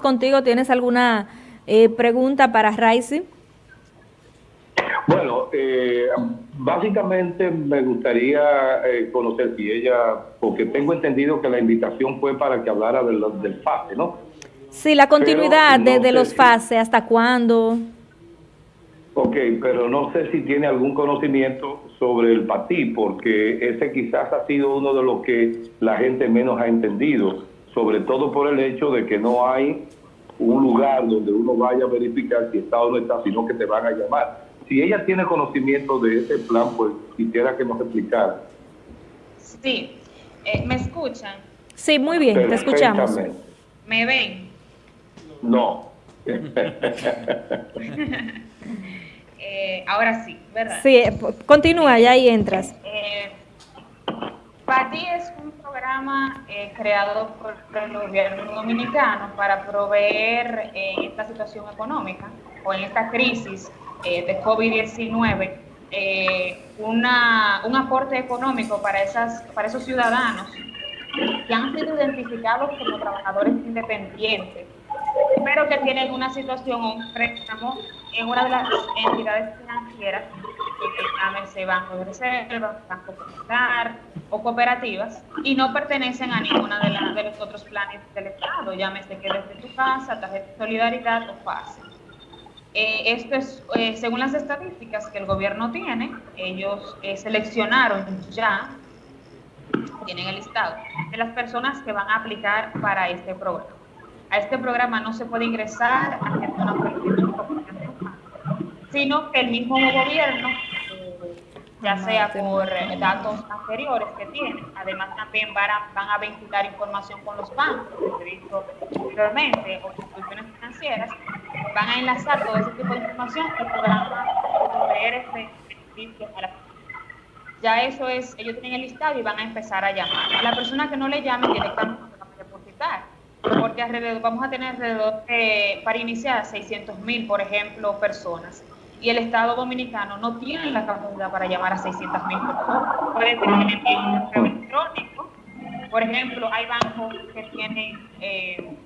Contigo, ¿tienes alguna eh, pregunta para Raisi? Bueno, eh, básicamente me gustaría eh, conocer si ella, porque tengo entendido que la invitación fue para que hablara del, del FASE, ¿no? Sí, la continuidad de, los FASE, ¿hasta cuándo? Ok, pero no sé si tiene algún conocimiento sobre el PATI, porque ese quizás ha sido uno de los que la gente menos ha entendido, sobre todo por el hecho de que no hay un lugar donde uno vaya a verificar si está o no está, sino que te van a llamar si ella tiene conocimiento de ese plan, pues quisiera que nos explicara. Sí, eh, ¿me escuchan? Sí, muy bien, te escuchamos. ¿Me ven? No. eh, ahora sí, ¿verdad? Sí, eh, continúa, ya ahí entras. Eh, PATI es eh, creado por el gobierno dominicano para proveer en esta situación económica o en esta crisis eh, de COVID-19 eh, un aporte económico para, esas, para esos ciudadanos que han sido identificados como trabajadores independientes, pero que tienen una situación o un préstamo en una de las entidades financieras, llámese Banco de Reserva, Banco Popular o cooperativas, y no pertenecen a ninguna de, de los otros planes del Estado, llámese que desde tu casa, tarjeta de solidaridad o fácil. Eh, esto es, eh, según las estadísticas que el gobierno tiene, ellos eh, seleccionaron ya, tienen el listado, de las personas que van a aplicar para este programa. A este programa no se puede ingresar sino que el mismo gobierno, ya sea por datos anteriores que tienen, además también van a, van a vincular información con los bancos, que he visto anteriormente, o instituciones financieras, van a enlazar todo ese tipo de información y podrán proveer este beneficio a la Ya eso es, ellos tienen el listado y van a empezar a llamar. A la persona que no le llame directamente se a depositar, porque alrededor, vamos a tener alrededor de, para iniciar 600 mil, por ejemplo, personas. Y el Estado Dominicano no tiene la capacidad para llamar a 600 mil personas. Puede ser que tienen correo electrónico. Por ejemplo, hay bancos que tienen... Eh,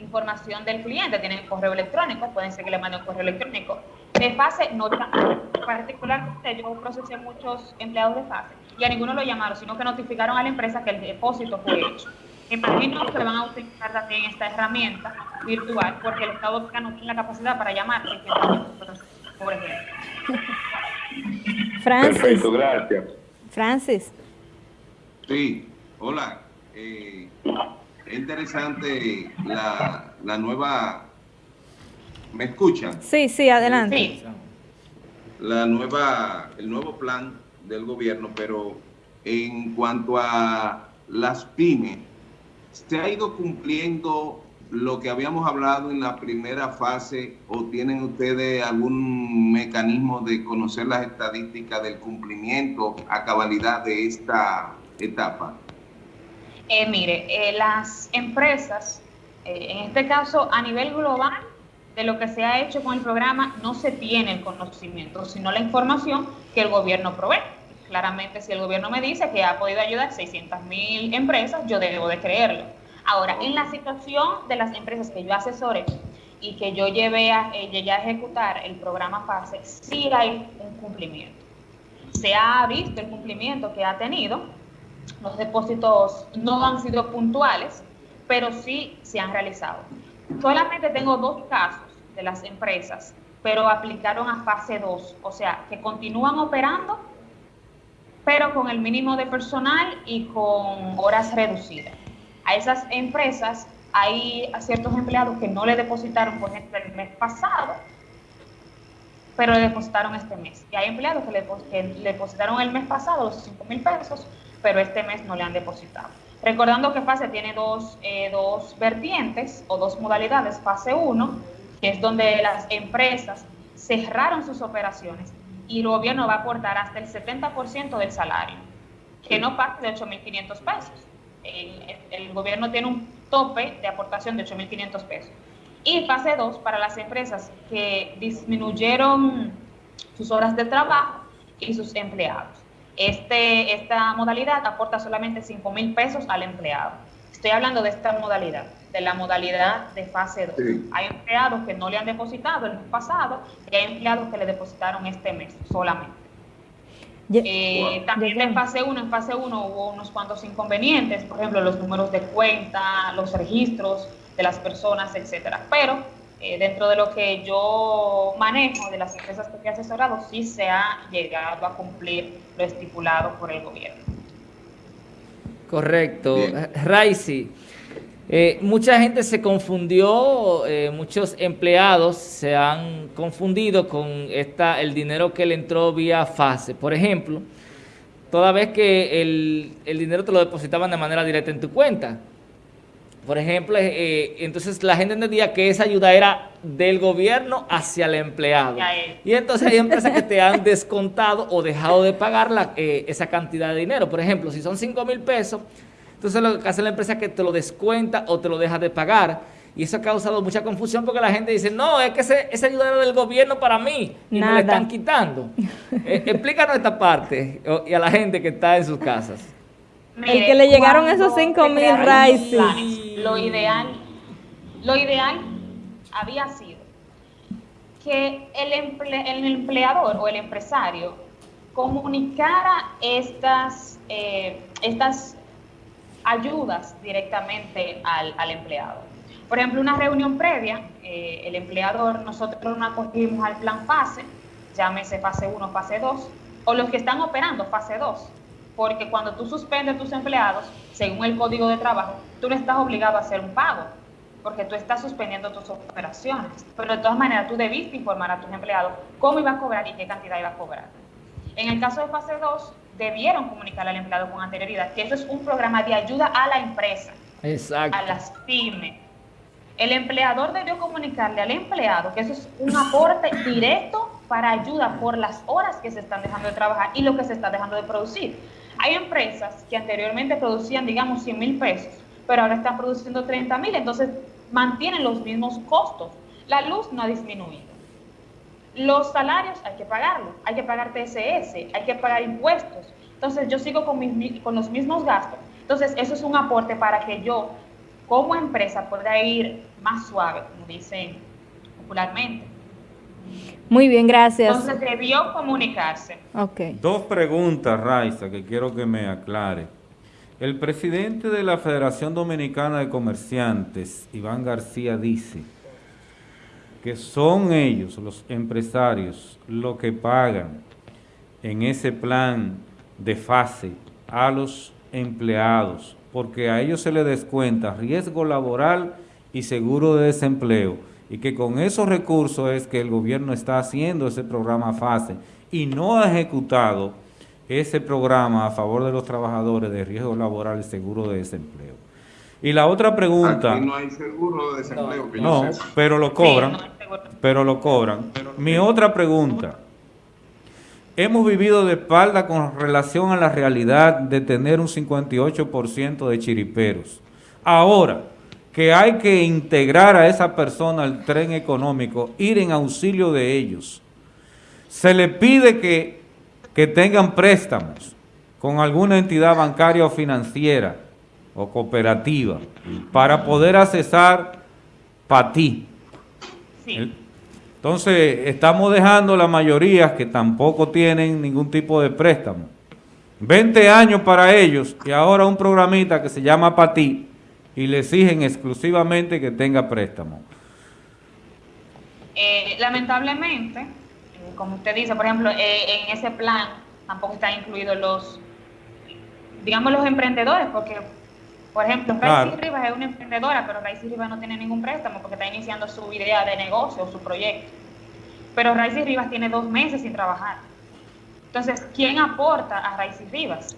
información del cliente, tienen correo electrónico, pueden ser que le manden un correo electrónico. De fase, no particularmente yo procesé muchos empleados de fase y a ninguno lo llamaron, sino que notificaron a la empresa que el depósito fue hecho. Imagino que van a utilizar también esta herramienta virtual porque el Estado no tiene la capacidad para llamar, por ejemplo. Francis. gracias. Francis. Sí, hola. Eh, es interesante la, la nueva... ¿Me escuchan? Sí, sí, adelante. La nueva, el nuevo plan del gobierno, pero en cuanto a las pymes, ¿se ha ido cumpliendo lo que habíamos hablado en la primera fase o tienen ustedes algún mecanismo de conocer las estadísticas del cumplimiento a cabalidad de esta etapa? Eh, mire, eh, las empresas, eh, en este caso a nivel global, de lo que se ha hecho con el programa, no se tiene el conocimiento, sino la información que el gobierno provee. Claramente, si el gobierno me dice que ha podido ayudar 600 mil empresas, yo debo de creerlo. Ahora, en la situación de las empresas que yo asesoré y que yo llevé a, llegué a ejecutar el programa FASE, sí hay un cumplimiento. Se ha visto el cumplimiento que ha tenido, los depósitos no han sido puntuales, pero sí se han realizado. Solamente tengo dos casos de las empresas, pero aplicaron a fase 2, o sea, que continúan operando, pero con el mínimo de personal y con horas reducidas. A esas empresas hay ciertos empleados que no le depositaron, por ejemplo, el mes pasado, pero le depositaron este mes. Y hay empleados que le, que le depositaron el mes pasado los 5 mil pesos, pero este mes no le han depositado. Recordando que fase tiene dos, eh, dos vertientes o dos modalidades. Fase 1, que es donde las empresas cerraron sus operaciones y el gobierno va a aportar hasta el 70% del salario, que no parte de 8.500 pesos. El, el, gobierno tiene un tope de aportación de 8.500 pesos. Y fase 2 para las empresas que disminuyeron sus horas de trabajo y sus empleados. Este, esta modalidad aporta solamente 5 mil pesos al empleado. Estoy hablando de esta modalidad. de la modalidad de fase 2. Hay empleados que no le han depositado el mes pasado y hay empleados que le depositaron este mes solamente. Eh, también en fase 1, en fase 1 hubo unos cuantos inconvenientes, por ejemplo, los números de cuenta, los registros de las personas, etcétera. Pero eh, dentro de lo que yo manejo de las empresas que he asesorado, sí se ha llegado a cumplir lo estipulado por el gobierno. Correcto. Raisi, eh, mucha gente se confundió, eh, muchos empleados se han confundido con esta, el dinero que le entró vía fase. Por ejemplo, toda vez que el, el dinero te lo depositaban de manera directa en tu cuenta, por ejemplo, eh, entonces la gente entendía que esa ayuda era del gobierno hacia el empleado. Y entonces hay empresas que te han descontado o dejado de pagar la, esa cantidad de dinero. Por ejemplo, si son 5 mil pesos, entonces lo que hace la empresa es que te lo descuenta o te lo deja de pagar. Y eso ha causado mucha confusión porque la gente dice, no, es que ese, esa ayuda era del gobierno para mí y me la están quitando. explícanos esta parte y a la gente que está en sus casas el que le llegaron esos 5 mil Rice. Lo ideal, lo ideal había sido que el, el empleador o el empresario comunicara estas, eh, estas ayudas directamente al, empleado. Por ejemplo, una reunión previa, eh, el empleador, nosotros nos acogimos al plan fase, llámese fase 1, fase 2, o los que están operando fase 2, porque cuando tú suspendes tus empleados, según el código de trabajo, tú no estás obligado a hacer un pago, porque tú estás suspendiendo tus operaciones. Pero de todas maneras, tú debiste informar a tus empleados cómo iba a cobrar y qué cantidad iba a cobrar. En el caso de fase 2, debieron comunicar al empleado con anterioridad que eso es un programa de ayuda a la empresa, a las pymes. El empleador debió comunicarle al empleado que eso es un aporte directo para ayuda por las horas que se están dejando de trabajar y lo que se está dejando de producir. Hay empresas que anteriormente producían, digamos, 100 mil pesos, pero ahora están produciendo 30 mil, entonces mantienen los mismos costos. La luz no ha disminuido. Los salarios hay que pagarlos, hay que pagar TSS, hay que pagar impuestos. Entonces yo sigo con, con los mismos gastos. Entonces eso es un aporte para que yo como empresa pueda ir más suave, como dicen popularmente. Muy bien, gracias. Entonces debió comunicarse. Okay. Dos preguntas, Raiza, que quiero que me aclare. El presidente de la Federación Dominicana de Comerciantes, Iván García, dice que son ellos, los empresarios, los que pagan en ese plan de fase a los empleados, porque a ellos se les descuenta riesgo laboral y seguro de desempleo y que con esos recursos es que el gobierno está haciendo ese programa FASE y no ha ejecutado ese programa a favor de los trabajadores de riesgo laboral y seguro de desempleo. Y la otra pregunta... Aquí no hay seguro de desempleo. No, pero lo cobran. Pero lo cobran. Mi otra pregunta. Hemos vivido de espalda con relación a la realidad de tener un 58% de chiriperos. Ahora, que hay que integrar a esa persona al tren económico, ir en auxilio de ellos. Se le pide que, que tengan préstamos con alguna entidad bancaria o financiera o cooperativa para poder accesar para ti. Entonces, estamos dejando la mayoría que tampoco tienen ningún tipo de préstamo. 20 años para ellos y ahora un programita que se llama ti y le exigen exclusivamente que tenga préstamo. Eh, lamentablemente, eh, como usted dice, por ejemplo, eh, en ese plan tampoco están incluidos los, digamos, los emprendedores, porque, por ejemplo, Raicy Rivas es una emprendedora, pero Raicy Rivas no tiene ningún préstamo porque está iniciando su idea de negocio o su proyecto. Pero Raicy Rivas tiene dos meses sin trabajar. Entonces, ¿quién aporta a Raicy Rivas?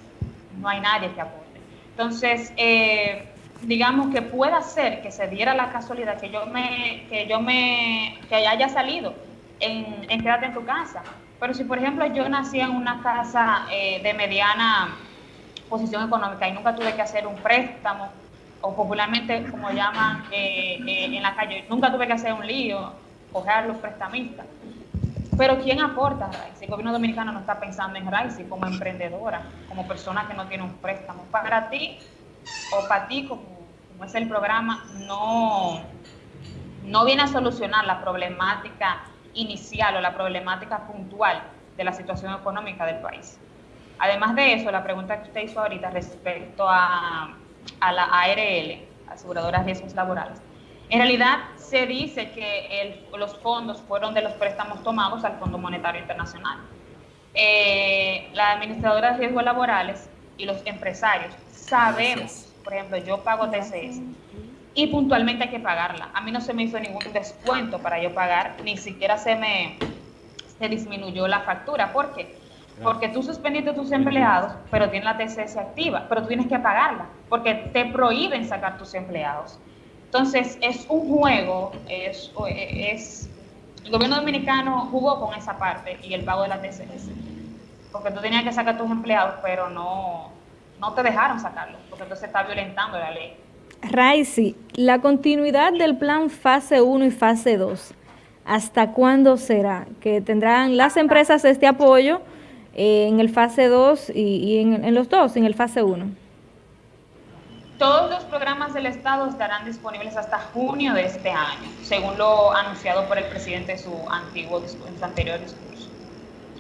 No hay nadie que aporte. Entonces, eh, digamos que pueda ser que se diera la casualidad que yo me, que yo me, que haya salido en, en quédate en tu casa. Pero si por ejemplo yo nací en una casa eh, de mediana posición económica y nunca tuve que hacer un préstamo, o popularmente como llaman eh, eh, en la calle, nunca tuve que hacer un lío, coger los prestamistas. Pero ¿quién aporta a El gobierno dominicano no está pensando en Raicy como emprendedora, como persona que no tiene un préstamo. Para ti, o para ti como, como es el programa, no, no viene a solucionar la problemática inicial o la problemática puntual de la situación económica del país. Además de eso, la pregunta que usted hizo ahorita respecto a, a la ARL, Aseguradoras de Riesgos Laborales, en realidad se dice que los fondos fueron de los préstamos tomados al Fondo Monetario Internacional. Eh, la administradora de riesgos laborales y los empresarios sabemos, por ejemplo, yo pago TCS y puntualmente hay que pagarla. A mí no se me hizo ningún descuento para yo pagar, ni siquiera se me se disminuyó la factura. ¿Por qué? Porque tú suspendiste tus empleados, pero tienes la TCS activa, pero tú tienes que pagarla, porque te prohíben sacar tus empleados. Entonces, es un juego, es, es el gobierno dominicano jugó con esa parte y el pago de la TCS. Porque tú tenías que sacar tus empleados, pero no, no te dejaron sacarlos, porque entonces está violentando la ley. Raisi, la continuidad del plan fase 1 y fase 2, ¿hasta cuándo será? Que tendrán las empresas este apoyo eh, en el fase 2 y, en, en, los dos, en el fase 1. Todos los programas del Estado estarán disponibles hasta junio de este año, según lo anunciado por el presidente en su antiguo en su anterior discurso.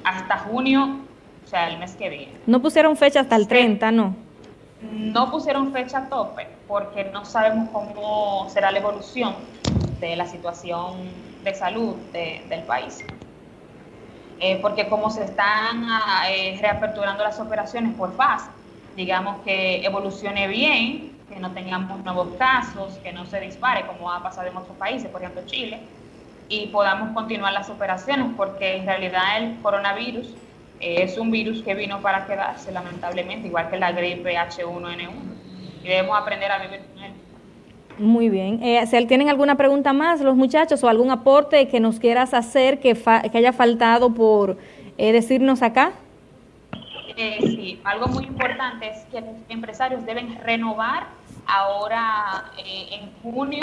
Hasta junio, o sea, el mes que viene. No pusieron fecha hasta el 30, ¿no? No pusieron fecha a tope porque no sabemos cómo será la evolución de la situación de salud del país. Eh, porque como se están ah, eh, reaperturando las operaciones por fase, digamos que evolucione bien, que no tengamos nuevos casos, que no se dispare como ha pasado en otros países, por ejemplo Chile, y podamos continuar las operaciones, porque en realidad el coronavirus eh, es un virus que vino para quedarse, lamentablemente, igual que la gripe H1N1, y debemos aprender a vivir. Muy bien. Eh, si tienen alguna pregunta más, los muchachos, o algún aporte que nos quieras hacer que, que haya faltado por eh, decirnos acá. Eh, sí, algo muy importante es que los empresarios deben renovar ahora eh, en junio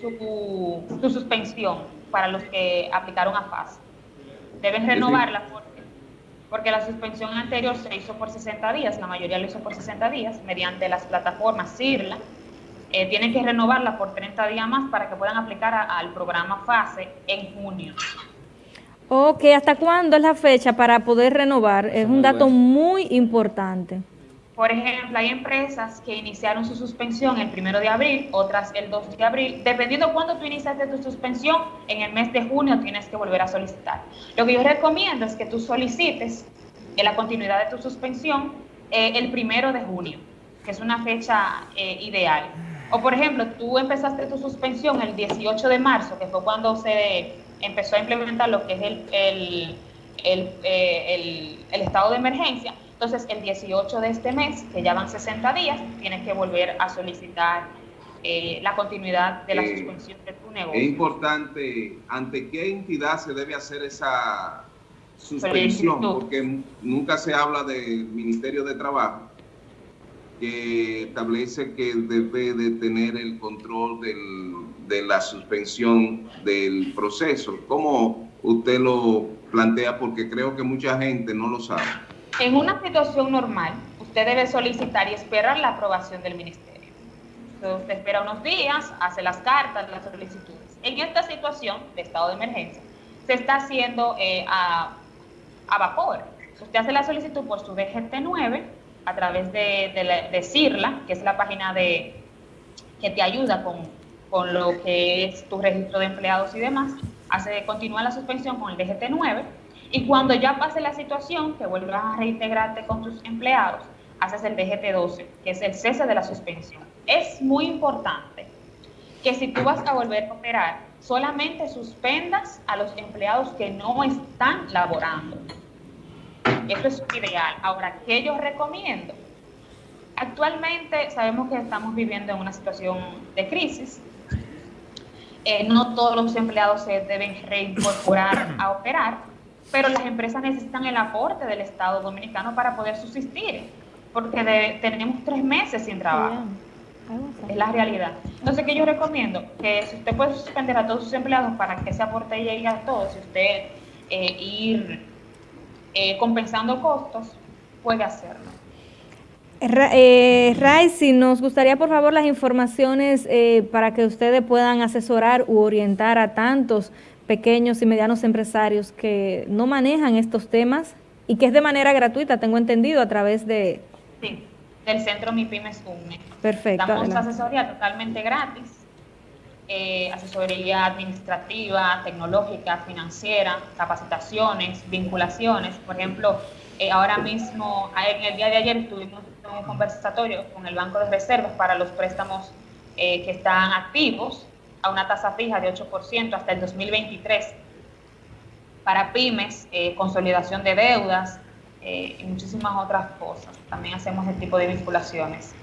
su, su, suspensión para los que aplicaron a FAS. Deben renovarla porque, porque la suspensión anterior se hizo por 60 días, la mayoría lo hizo por 60 días mediante las plataformas CIRLA. Eh, tienen que renovarla por 30 días más para que puedan aplicar al programa FASE en junio. Ok, ¿hasta cuándo es la fecha para poder renovar? Es un dato muy importante. Por ejemplo, hay empresas que iniciaron su suspensión el primero de abril, otras el 2 de abril. Dependiendo de cuándo tú iniciaste tu suspensión, en el mes de junio tienes que volver a solicitar. Lo que yo recomiendo es que tú solicites en la continuidad de tu suspensión eh, el primero de junio, que es una fecha eh, ideal. O por ejemplo, tú empezaste tu suspensión el 18 de marzo, que fue cuando se empezó a implementar lo que es el, el, el, eh, el, estado de emergencia. Entonces, el 18 de este mes, que ya van 60 días, tienes que volver a solicitar eh, la continuidad de la eh, suspensión de tu negocio. Es importante, ¿ante qué entidad se debe hacer esa suspensión? Porque nunca se habla del Ministerio de Trabajo, que establece que debe de tener el control del de la suspensión del proceso. ¿Cómo usted lo plantea? Porque creo que mucha gente no lo sabe. En una situación normal, usted debe solicitar y esperar la aprobación del ministerio. usted espera unos días, hace las cartas, las solicitudes. En esta situación de estado de emergencia, se está haciendo eh, a, a, vapor. Usted hace la solicitud por su DGT9 a través de, de, CIRLA, que es la página de, que te ayuda con con lo que es tu registro de empleados y demás, hace continúa la suspensión con el DGT9 y cuando ya pase la situación que vuelvas a reintegrarte con tus empleados, haces el DGT12, que es el cese de la suspensión. Es muy importante que si tú vas a volver a operar, solamente suspendas a los empleados que no están laborando. Eso es ideal. Ahora, ¿qué yo recomiendo? Actualmente sabemos que estamos viviendo en una situación de crisis, eh, no todos los empleados se deben reincorporar a operar, pero las empresas necesitan el aporte del Estado Dominicano para poder subsistir, porque tenemos tres meses sin trabajo. Es la realidad. Entonces, ¿qué yo recomiendo? Que si usted puede suspender a todos sus empleados para que ese aporte llegue a todos, si usted eh, ir eh, compensando costos, puede hacerlo. Eh, Raicy, nos gustaría por favor las informaciones eh, para que ustedes puedan asesorar u orientar a tantos pequeños y medianos empresarios que no manejan estos temas y que es de manera gratuita, tengo entendido, a través de... Sí, del Centro MIPIMES UNE. Perfecto. Damos adelante. asesoría totalmente gratis, eh, asesoría administrativa, tecnológica, financiera, capacitaciones, vinculaciones. Por ejemplo, eh, ahora mismo, en el día de ayer tuvimos un conversatorio con el Banco de Reservas para los préstamos eh, que están activos a una tasa fija de 8% hasta el 2023 para pymes, eh, consolidación de deudas y muchísimas otras cosas. También hacemos ese tipo de vinculaciones.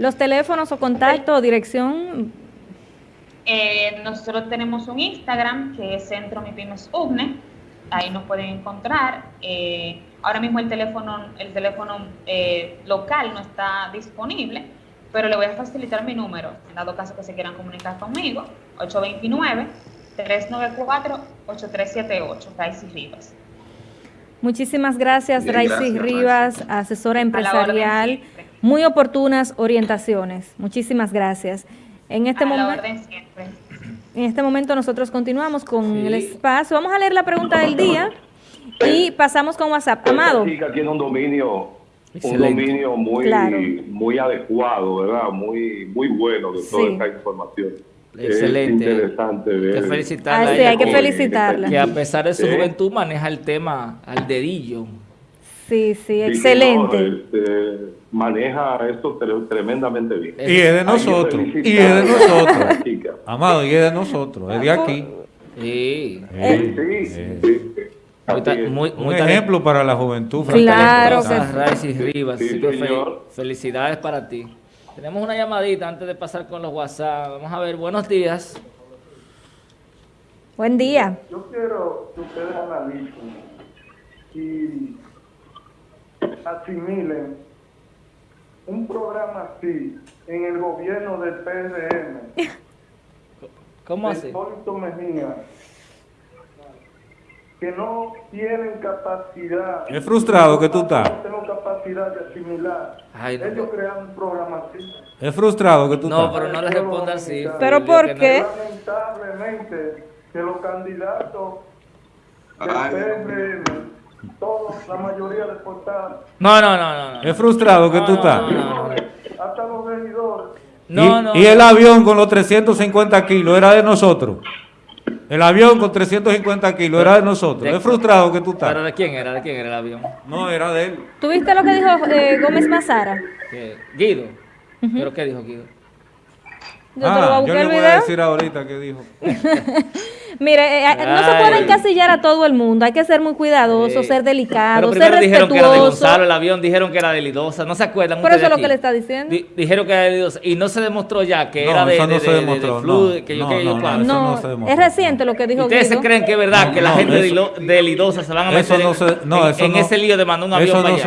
Los teléfonos o contacto dirección, Eh, nosotros tenemos un Instagram que es Centro Mi Pymes UBNE, ahí nos pueden encontrar. Eh, ahora mismo el teléfono, el teléfono eh, local no está disponible, pero le voy a facilitar mi número, en dado caso que se quieran comunicar conmigo, 829-394-8378, Raicy Rivas. muchísimas gracias Bien, Raicy gracias, Rivas, asesora empresarial, muy oportunas orientaciones, muchísimas gracias. En este, momento, en este momento nosotros continuamos con Sí. el espacio, vamos a leer la pregunta del día y pasamos con WhatsApp. Amado. Esta chica tiene un dominio, Excelente. un dominio muy, Claro. muy adecuado, ¿verdad? Muy, muy bueno de toda Sí. esta información. Excelente. Es interesante ver. que felicitarla. Ah, a sí, ella hay que por- felicitarla. Que a pesar de su juventud maneja el tema al dedillo. Sí, sí, excelente. no, este, maneja esto tre- tremendamente bien. Y es de nosotros. Y es de nosotros. Amado, y es de nosotros. Es de aquí. Sí. Sí, sí, sí, sí. Muy, Un muy ejemplo para la juventud. Claro que Rivas. Sí, así que señor. felicidades para ti. Tenemos una llamadita antes de pasar con los WhatsApp. Vamos a ver, buenos días. Buen día. Yo quiero que ustedes analicen y asimilen un programa así en el gobierno del PRM, ¿Cómo así? Hipólito Mejía, que no tienen capacidad. Es frustrado que tú estás. No tengo capacidad de asimilar. Ay, no, Ellos crean un programa así. Es frustrado que tú No, estás. pero no le responda así. ¿Pero por no- qué? Lamentablemente, que los candidatos del Ay, PRM, todos, la mayoría deportados, No, no, no, no. no. Es frustrado que tú No, estás. no, no, no. hasta los regidores. No, y, no, y el avión con los 350 kilos era de nosotros. El avión con 350 kilos era de nosotros. De- Es frustrado que tú ¿Pero estás. de quién era? ¿De quién era el avión? No, era de él. ¿Tuviste lo que dijo eh, Gómez Mazara? ¿Qué? Guido. ¿Pero qué dijo Guido? Yo te lo voy a Ah, yo buscar el a video. decir ahorita que dijo. Mire, eh, no se puede encasillar a todo el mundo, hay que ser muy cuidadoso, Sí. ser delicado, Pero ser primero dijeron que era de respetuoso. Gonzalo el avión, dijeron que era de Lidosa, ¿no se acuerdan? Por eso es lo que le está diciendo. Di- dijeron que era de Lidosa y no se demostró ya que No, era de, eso no de- se de- de- demostró, de Flu, no. que yo No, que yo no, cuánto. eso no, se demostró. es reciente lo que dijo ¿Ustedes se Guido. creen que es verdad No, que la gente de, eso- Lilo- de Lidosa se van a eso meter no en, se- no, en- eso en no- ese lío de mandar un avión para allá?